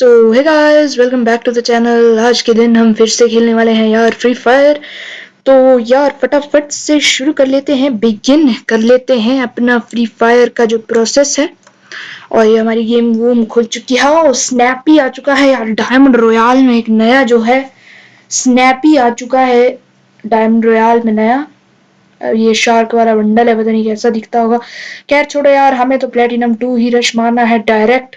So hi guys welcome back to the channel आज के दिन हम फिर से खेलने वाले हैं यार फ्री फायर तो यार, फटाफट से शुरू कर लेते हैं बिगिन कर लेते हैं अपना फ्री फायर का जो प्रोसेस है। और ये हमारी गेम वूम खुल चुकी है। और स्नैपी आ चुका है यार डायमंड रॉयल में एक नया जो है स्नैपी आ चुका है डायमंड रॉयल में नया। ये शार्क वाला बंडल है, पता नहीं कैसा दिखता होगा। खैर छोड़ो यार, हमें तो प्लेटिनम टू ही रश मारना है डायरेक्ट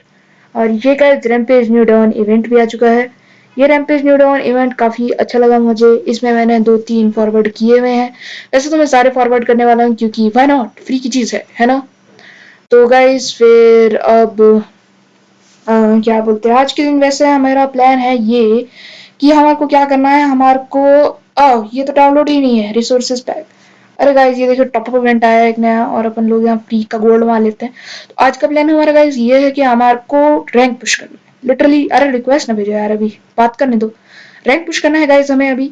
और ये का रैमपेज न्यू डाउन इवेंट भी आ चुका है। ये रैमपेज न्यू डाउन इवेंट काफ़ी अच्छा लगा मुझे। इसमें मैंने दो तीन फॉरवर्ड किए हुए हैं। वैसे तो मैं सारे फॉरवर्ड करने वाला हूँ क्योंकि वाई नॉट फ्री की चीज़ है है ना? तो गाइज़ फिर अब आ, क्या बोलते हैं? आज के दिन वैसे हमारा प्लान है ये कि हमारे को क्या करना है? हमारे को आ, ये तो डाउनलोड ही नहीं है रिसोर्सेज पैक अरे गाइज़ ये देखो टॉप इवेंट आया एक नया और अपन लोग यहाँ फ्री का गोल्ड वहाँ लेते हैं। तो आज का प्लान हमारा गाइज़ ये है कि हमारे को रैंक पुश करना है। लिटरली अरे रिक्वेस्ट ना भेजो यार अभी, बात करने दो। रैंक पुश करना है गाइज़ हमें अभी।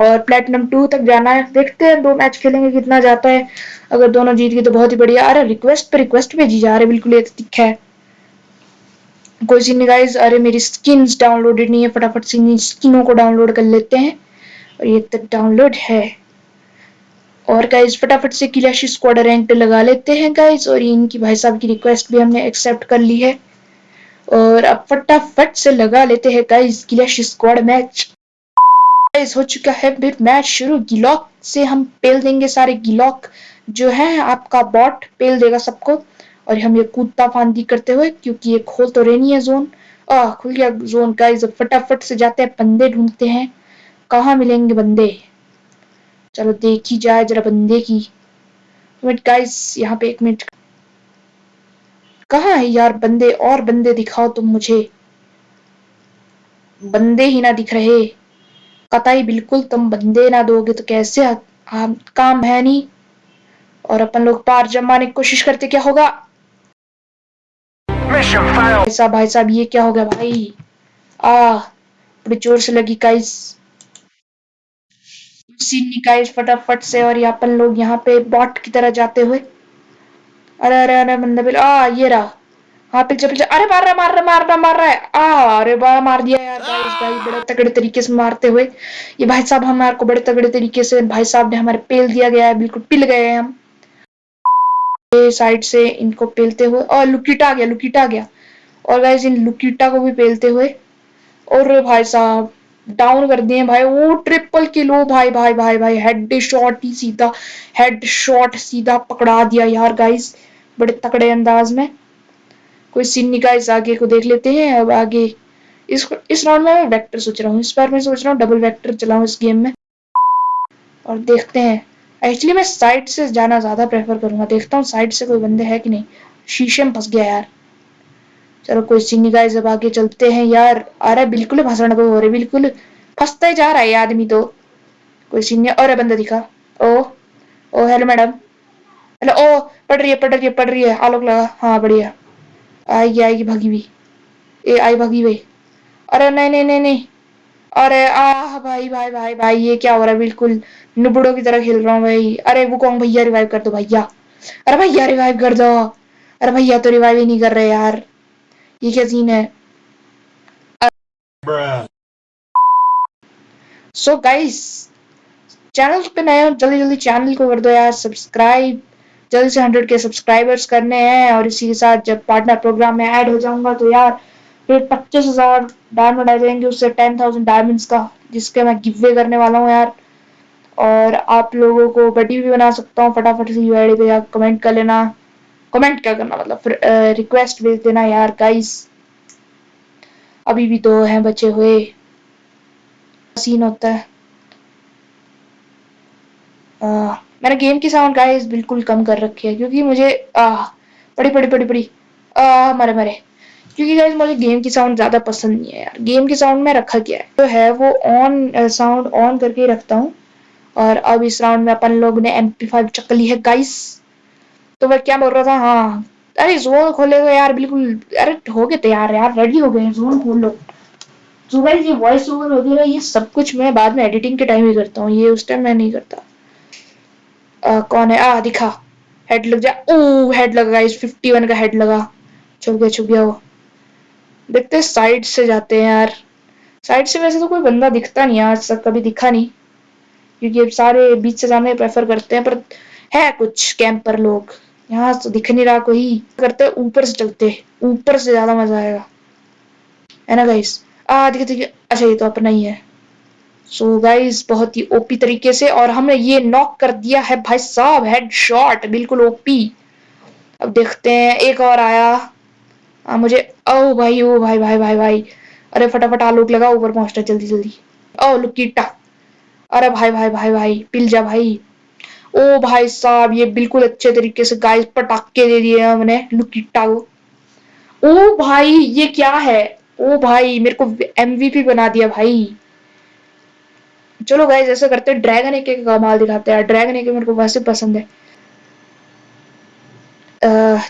और प्लेटिनम टू तक जाना है। देखते हैं दो मैच खेलेंगे कितना जाता है। अगर दोनों जीत गए तो बहुत ही बढ़िया। अरे रिक्वेस्ट पे रिक्वेस्ट भेजी जा रहे बिल्कुल ये दिखा है। कोई सी नहीं गाइज़ अरे मेरी स्किन्स डाउनलोडेड नहीं है, फटाफट से स्किनों को डाउनलोड कर लेते हैं। और ये तक डाउनलोड है। और गाइज़ फटाफट से किलाशी स्क्वाड रैंक लगा लेते हैं गाइज़ और इनकी भाई साहब की रिक्वेस्ट भी हमने एक्सेप्ट कर ली है। और अब फटाफट से लगा लेते हैं गाइज़ किलाशी स्क्वाड मैच गाइज़ हो चुका है फिर मैच शुरू। गिलॉक से हम पेल देंगे सारे गिलॉक जो है, आपका बॉट पेल देगा सबको। और हम ये कूदता फांदी करते हुए, क्योंकि ये खोल तो रेनी है जोन आ खुल गया जोन गाइज़ फटाफट से जाते हैं, बंदे ढूंढते हैं, कहाँ मिलेंगे बंदे? चलो देखी जाए जरा बंदे की। मिनट गाइस यहाँ पे एक मिनट कहा है यार बंदे? और बंदे दिखाओ तुम मुझे। बंदे ही ना दिख रहे। कतई बिल्कुल तुम बंदे ना दोगे तो कैसे आ, आ, काम है नहीं और अपन लोग पार जमाने की कोशिश करते क्या होगा? भाई साहब भाई साहब ये क्या हो गया भाई? आ बड़ी ज़ोर से लगी गाइस सीन निकाय फटाफट से और अपन लोग यहाँ पे बॉट की तरह जाते हुए। अरे अरे अरे बंदा बिल आ ये रहा। हाँ पीछे पीछे अरे मार रहा मार रहा मार रहा मार रहा है। आ अरे बा मार दिया यार गाइस भाई बड़े तगड़े तरीके से मारते हुए। ये भाई साहब हमारे को बड़े तगड़े तरीके से भाई साहब ने हमारे पेल दिया गया है बिल्कुल पिल गए हैं हम। साइड से इनको पेलते हुए और लुकीटा आ गया लुकीटा आ गया। और गाइस इन लुकीटा को भी पेलते हुए और भाई साहब डाउन कर दिए भाई। वो ट्रिपल किलो भाई भाई भाई भाई। हेड शॉट ही सीधा हेड शॉट सीधा पकड़ा दिया यार गाइस बड़े तकड़े अंदाज में। कोई सीन नहीं गाइस आगे को देख लेते हैं, अब आगे। इस इस राउंड में मैं वेक्टर सोच रहा हूँ। इस बार मैं सोच रहा हूँ डबल वेक्टर चलाऊं इस गेम में। और देखते हैं। एक्चुअली मैं साइड से जाना ज़्यादा प्रेफर करूँगा। देखता हूँ साइड से कोई बंदे है कि नहीं। शीशे में फंस गया यार। चलो कोई सीनी गाइस अब आगे चलते हैं, यार अरे बिल्कुल भाषण हो रहे बिल्कुल। फंसता ही जा रहा है आदमी तो। कोई सीनियर और बंदा दिखा। ओ ओ हेलो मैडम हेलो ओ, पढ़ रही है, पढ़ रही है, पढ़ रही है। आलोक लगा हाँ बढ़िया। आएगी आएगी, भागी भी ए, आई, भागी भाई अरे, नहीं नहीं नहीं नहीं। अरे आ भाई भाई भाई भाई, ये क्या हो रहा है, बिल्कुल। नुबड़ों की तरह खेल रहा हूँ भाई। अरे वो कौन भैया रिवाइव कर दो, भैया। अरे, भैया रिवाइव कर दो। अरे, भैया तो रिवाइव ही नहीं कर रहे यार। ये क्या सीन है सो गाइस चैनल पे नए हो जल्दी जल्दी चैनल को कर दो यार सब्सक्राइब जल्दी से हंड्रेड के सब्सक्राइबर्स करने हैं और इसी के साथ जब पार्टनर प्रोग्राम में ऐड हो जाऊँगा तो यार फिर पच्चीस हज़ार डायमंड आ जाएँगे उससे टेन थाउज़ेंड डायमंड्स का जिसके मैं गिव करने वाला हूँ यार। और आप लोगों को बटी भी बना सकता हूँ फटाफट से यू पे आप कमेंट कर लेना। कमेंट क्या करना मतलब फिर रिक्वेस्ट भेज देना यार गाइस अभी भी तो हैं बचे हुए। सीन होता है। आ, मैंने गेम की साउंड गाइस बिल्कुल कम कर रखी है क्योंकि मुझे आ बड़ी बड़ी बड़ी बड़ी आ मरे मरे। क्योंकि गाइस मुझे गेम की साउंड ज़्यादा पसंद नहीं है यार। गेम की साउंड में रखा गया है। जो तो है वो ऑन साउंड ऑन करके रखता हूँ। और अब इस राउंड में अपन लोग ने एम पी फाइव चक्कर ली है गाइस तो मैं क्या बोल रहा था? हाँ। अरे जोन खोलेगा यार बिल्कुल। अरे हो गए तैयार यार रेडी हो गए जोन खोल लो। भाई ये वॉइस ओवर वगैरह ये सब कुछ मैं बाद में एडिटिंग के टाइम ही करता हूँ ये उस टाइम मैं नहीं करता। आ, कौन है? आ दिखा। हेड लग जा। ओ हेड लगा इस फिफ्टी वन का हेड लगा। छुप गया छुप गया वो। देखते साइड से जाते हैं यार। साइड से वैसे तो कोई बंदा दिखता नहीं आज तक कभी दिखा नहीं। क्योंकि सारे बीच से जाने प्रेफर करते हैं पर है कुछ कैंपर लोग। यहाँ तो दिख नहीं रहा कोई। करते ऊपर से चलते ऊपर से ज़्यादा मज़ा आएगा। है ना गाइस आ देखिए देखिए। अच्छा ये तो अपना ही है। सो so गाइस बहुत ही ओपी तरीके से और हमने ये नॉक कर दिया है भाई साहब हेड शॉट बिल्कुल ओपी अब देखते हैं एक और आया। आ, मुझे ओ भाई ओ भाई भाई भाई भाई। अरे फटाफट आलोक लगा ऊपर पहुँचना जल्दी जल्दी। ओ लुकीटा अरे भाई भाई भाई भाई पिल जा भाई। ओ भाई साहब, ये बिल्कुल अच्छे तरीके से गाइस पटाखे दे दिए हमने लुकीटा को। ओ भाई, ये क्या है? ओ भाई, मेरे को एमवीपी बना दिया भाई। चलो गाइस ऐसा करते हैं ड्रैगन एक का कमाल दिखाते हैं। ड्रैगन एक मेरे को वैसे पसंद है।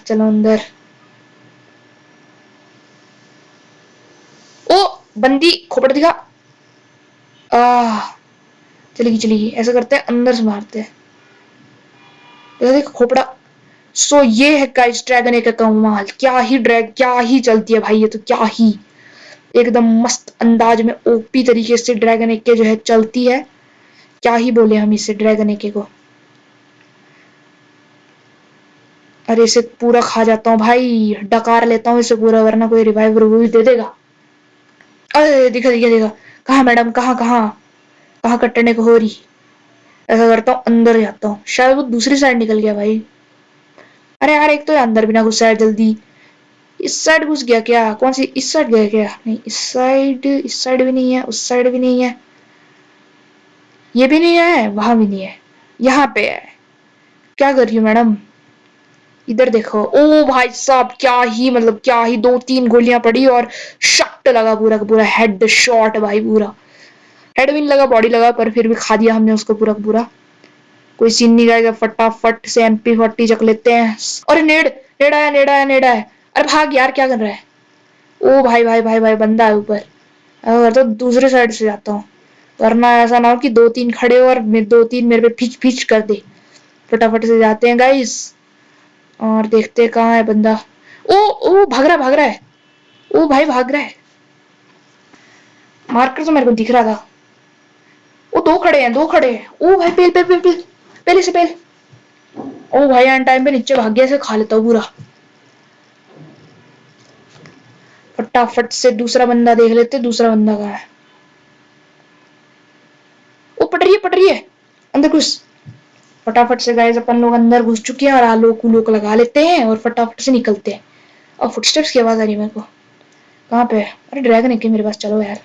चलो अंदर। ओ, बंदी, खोपड़ दिखा। आ चलेगी चलेगी। ऐसा करते हैं, अंदर से मारते हैं। देख खोपड़ा। सो so, ये है गाइस ड्रैगन एक कमाल। क्या ही ड्रैग क्या ही चलती है भाई ये तो क्या ही। एकदम मस्त अंदाज में ओपी तरीके से ड्रैगन एक जो है चलती है। क्या ही बोले हम इसे ड्रैगन एक को अरे इसे पूरा खा जाता हूँ भाई। डकार लेता हूँ इसे पूरा वरना कोई रिवाइव रिव्यू दे देगा। अरे दिखा दिखा दिखा। कहा मैडम कहा कहा? कहा कटने को हो रही? ऐसा करता हूँ, अंदर जाता हूँ। शायद वो दूसरी साइड निकल गया भाई। अरे यार, एक तो अंदर भी ना घुसा है जल्दी। इस साइड घुस गया क्या? कौन सी? इस साइड गया क्या? नहीं, इस साइड इस साइड भी नहीं है, उस साइड भी नहीं है। ये भी नहीं है, वहाँ भी नहीं है। यहाँ पे है। क्या कर रही हो मैडम? इधर देखो। ओ भाई साहब, क्या ही मतलब क्या ही, दो तीन गोलियाँ पड़ी और शक्ट लगा पूरा का पूरा हेड शॉट भाई पूरा। हेड भी नहीं लगा बॉडी लगा, पर फिर भी खा दिया हमने उसको पूरा पूरा। कोई सीन नहीं जाएगा फटाफट से एमपी फोर्टी चक लेते हैं। अरे नेड नेड आया नेड आया नेड आया। अरे भाग यार, क्या कर रहा है? ओ भाई भाई भाई भाई, बंदा है ऊपर। अगर तो दूसरे साइड से जाता हूँ। वरना ऐसा ना हो कि दो तीन खड़े हो और दो तीन मेरे पे फिच फिच कर दे। फटाफट से जाते हैं गाइस और देखते कहाँ है बंदा। ओ ओ, भाग रहा भाग रहा है। ओ भाई, भाग रहा है। मार्कर तो मेरे को दिख रहा था। वो दो खड़े हैं, दो खड़े हैं। ओ भाई, पेल पेल पेल पेल। पहले से पहले ओ भाई एंड टाइम पे नीचे भाग गया से खा लेता हूँ फटाफट से दूसरा बंदा देख लेते, दूसरा बंदा कहा है। वो पट रही है, पट रही है। अंदर घुस। फटाफट से गाइस अपन लोग अंदर घुस चुके हैं और आलोक उलोक लगा लेते हैं और फटाफट से निकलते हैं। और फुटस्टेप्स की आवाज़ आ रही है मेरे को। कहाँ पे अरे ड्रैगन है मेरे पास? चलो यार।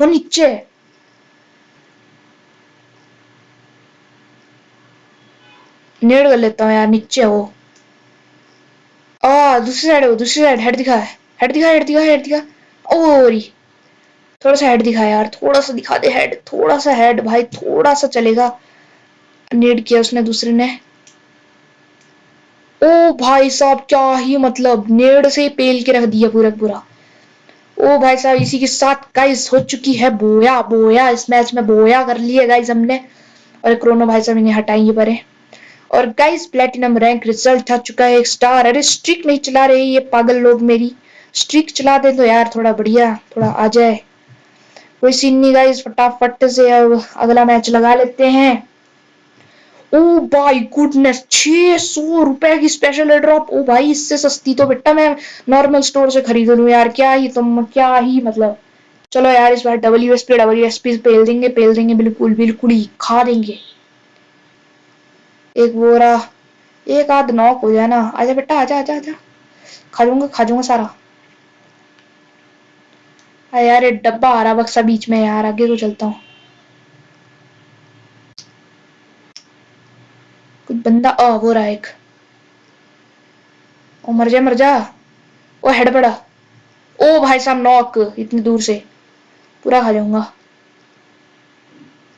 वो नीचे है। नेड़ कर लेता हूँ यार, नीचे वो आ, दूसरी साइड है दूसरी साइड हेड दिखा है हेड दिखा हेड दिखा हेड दिखा। ओरी, थोड़ा सा हेड दिखा यार, थोड़ा सा दिखा दे हेड थोड़ा सा हेड भाई थोड़ा सा चलेगा। नेड किया उसने दूसरे ने। ओ भाई साहब, क्या ही मतलब नेड से पेल के रख दिया पूरा पूरा। ओ भाई साहब, इसी के साथ गाइस हो चुकी है बोया बोया, इस मैच में बोया कर लिया गाइस हमने। और क्रोनो भाई साहब इन्हें हटाएँगे परे। और गाइस प्लेटिनम रैंक रिज़ल्ट आ चुका है, एक स्टार अरे स्ट्रिक नहीं चला रही ये पागल लोग मेरी। स्ट्रिक चला दे तो यार, थोड़ा बढ़िया, थोड़ा आ जाए। कोई सीन नहीं गाइस फटाफट से अगला मैच लगा लेते हैं। ओ भाई गुडनेस छह सौ रुपए की स्पेशल ड्रॉप ओ भाई, इससे सस्ती तो बेटा मैं नॉर्मल स्टोर से खरीद लू यार, क्या ही तुम, क्या ही मतलब। चलो यार, इस बार W S P W S P पेल देंगे पेल देंगे, बिल्कुल बिल्कुल ही खा देंगे। एक बोरा एक आध नॉक हो जाए ना। आजा बेटा, आजा आजा आजा। खा जाऊँगा खा जाऊँगा सारा। अरे यार डब्बा आ रहा बक्सा बीच में यार। आगे को चलता हूँ। कुछ बंदा आ हो रहा एक। ओ, मर जा मर जा। ओ, हेड पड़ा। ओ, भाई साहब, नॉक। इतनी दूर से। पूरा खा जाऊँगा।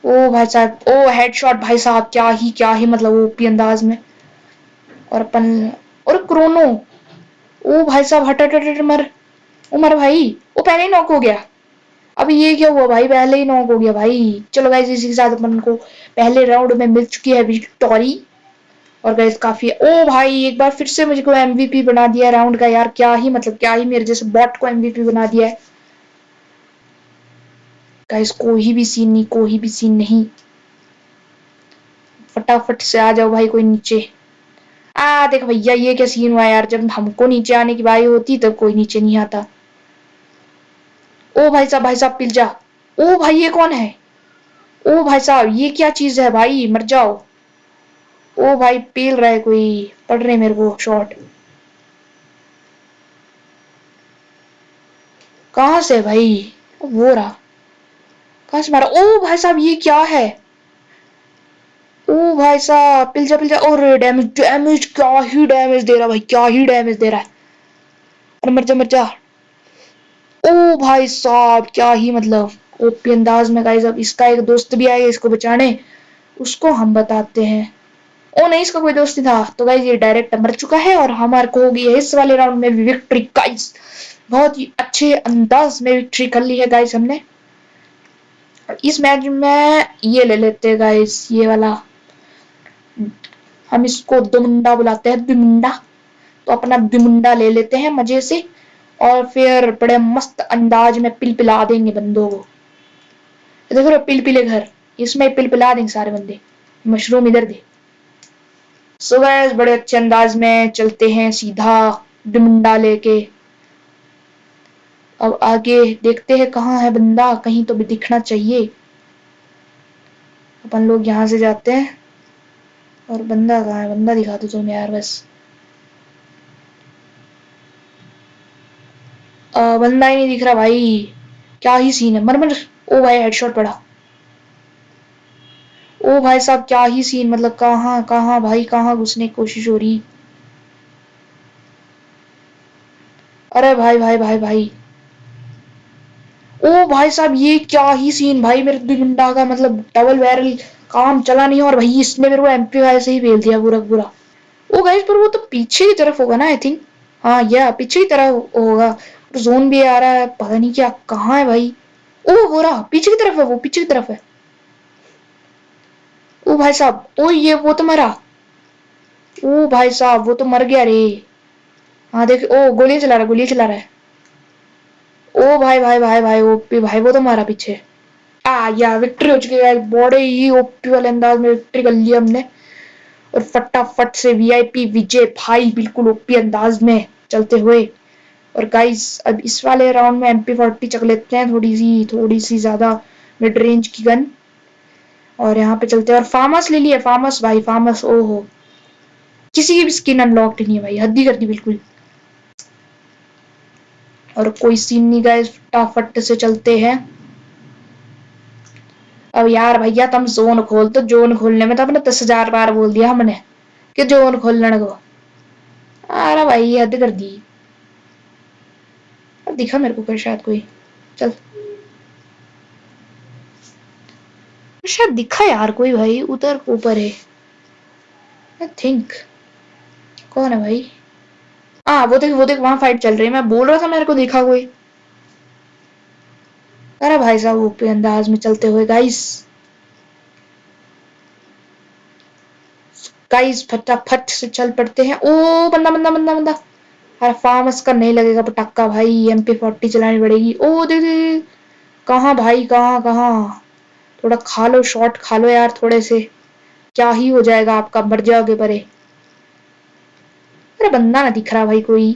ओ भाई साहब, ओ हेडशॉट भाई साहब, क्या ही क्या ही मतलब ओपी अंदाज में। और अपन, और क्रोनो ओ भाई साहब, हट हट हट मर। ओ मर भाई वो पहले ही नॉक हो गया। अब ये क्या हुआ भाई, पहले ही नॉक हो गया भाई। चलो गाइस इसी के साथ अपन को पहले राउंड में मिल चुकी है विक्टोरी और गैस काफ़ी, ओ भाई, एक बार फिर से मुझे को एमवीपी बना दिया राउंड का। यार, क्या ही मतलब क्या ही, मेरे जैसे बॉट को एमवीपी बना दिया है। गाइस कोई भी सीन नहीं, कोई भी सीन नहीं। फटाफट से आ जाओ भाई कोई नीचे। आ, देख भैया, ये क्या सीन हुआ यार? जब हमको नीचे आने की बारी होती, तब कोई नीचे नहीं आता। ओ भाई साहब भाई साहब, पिल जा। ओ भाई, ये कौन है? ओ भाई साहब, ये क्या चीज़ है भाई? मर जाओ। ओ भाई, पील रहा है कोई। पड़ रहे मेरे को शॉट कहा से भाई? वो रहा। कहा से मारा? ओ भाई साहब, ये क्या है? ओ भाई साहब पिल जा पिल जा और डैमेज डैमेज क्या ही डैमेज दे रहा भाई, क्या ही डैमेज दे रहा है। अरे मर जा मर जा। ओ भाई साहब, क्या ही मतलब। ओपी अंदाज में गाइस अब इसका एक दोस्त भी आएगा इसको बचाने। उसको हम बताते हैं। ओ नहीं, इसका कोई दोस्त नहीं था। तो गाइज़ ये डायरेक्ट मर चुका है और हमारे को होगी इस वाले राउंड में विक्ट्री गाइज़ बहुत ही अच्छे अंदाज में विक्ट्री कर ली है गाइज़ हमने। इस मैच में ये ले लेते हैं गाइज़ ये वाला। हम इसको दुमुंडा बुलाते हैं दुमुंडा तो अपना दुमुंडा ले लेते हैं मज़े से, और फिर बड़े मस्त अंदाज में पिल पिला देंगे बंदों को। देखो पिल पिले घर। इसमें पिल पिला देंगे सारे बंदे। मशरूम इधर दे। सो बड़े अच्छे अंदाज में चलते हैं सीधा डुमुंडा लेके। अब आगे देखते हैं कहाँ है बंदा कहीं तो भी दिखना चाहिए। अपन लोग यहाँ से जाते हैं और बंदा कहाँ है? बंदा दिखा दो तुम यार बस। आ, बंदा ही नहीं दिख रहा भाई। क्या ही सीन है? मर मर। ओ भाई हेडशॉट पड़ा। ओ भाई साहब क्या ही सीन मतलब कहाँ कहाँ भाई कहाँ घुसने की कोशिश हो रही? अरे भाई भाई भाई भाई भाई। ओ भाई साहब, ये क्या ही सीन भाई, मेरे गुंडा का मतलब डबल बैरल काम चला नहीं और भाई, इसने मेरे को एमपी वाई से ही भेज दिया पूरा पूरा। ओ गाइस पर वो तो पीछे की तरफ़ होगा ना आई थिंक हाँ या, पीछे की तरफ़ होगा। जोन भी आ रहा है, पता नहीं क्या, कहाँ है भाई? ओ, हो रहा, पीछे की तरफ़ है वो, पीछे की तरफ़ है। ओ भाई साहब, ओ ये वो तो मरा। ओ भाई साहब, वो तो मर गया रे। हाँ देख, ओ गोली चला रहा है गोली चला रहा है। ओ भाई भाई भाई भाई, ओपी भाई, वो तो मारा पीछे आ, या विक्ट्री हो चुकी है बड़े ही ओपी वाले अंदाज में विक्ट्री कर लिया हमने। और फटाफट से वीआईपी विजय भाई, बिल्कुल ओपी अंदाज में चलते हुए। और गाइस अब इस वाले राउंड में एमपी फोर्टी चक लेते हैं थोड़ी सी थोड़ी सी ज़्यादा मिड रेंज की गन और यहाँ पे चलते हैं। और फार्मस ले लिया फार्मस भाई फार्मस ओ हो किसी की भी स्किन अनलॉक्ड नहीं है भाई हद्दी कर दी बिल्कुल। और कोई सीन नहीं गए फटाफट से चलते हैं। अब यार भैया, तुम जोन खोल तो जोन खोलने में तो अपने दस हज़ार बार बोल दिया हमने कि जोन खोलने को। अरे भाई, हद कर दी। अब दिखा मेरे को शायद कोई। चल। शायद दिखा यार कोई भाई, उधर ऊपर है। आई थिंक कौन है भाई? हाँ वो देख वो देख, वहाँ फाइट चल रही है। मैं बोल रहा था, मेरे को देखा कोई। अरे भाई साहब ऊपर अंदाज में चलते हुए गाइस गाइस फटाफट से चल पड़ते हैं। ओ, बंदा बंदा बंदा बंदा। अरे फार्मस का नहीं लगेगा, पटाखा भाई एम पी फोर्टी चलानी पड़ेगी। ओ दे दे कहाँ भाई, कहाँ कहाँ? थोड़ा खा लो शॉट खा लो यार, थोड़े से। क्या ही हो जाएगा आपका, मर जाओगे परे। अरे बंदा ना दिख रहा भाई कोई।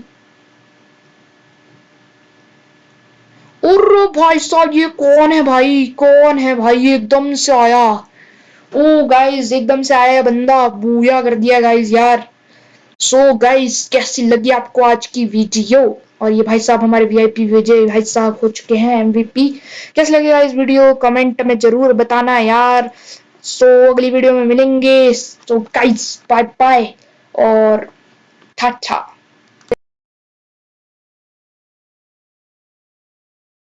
और भाई साहब ये कौन है भाई? कौन है भाई? एकदम से आया। ओ गाइस एकदम से आया बंदा। बूया कर दिया गाइस यार। सो so, गाइस कैसी लगी आपको आज की वीडियो और ये भाई साहब हमारे वीआईपी विजय भाई साहब हो चुके हैं एमवीपी कैसे लगेगा इस वीडियो कमेंट में ज़रूर बताना यार। सो so, अगली वीडियो में मिलेंगे। सो गाइस बाय बाय और Tata.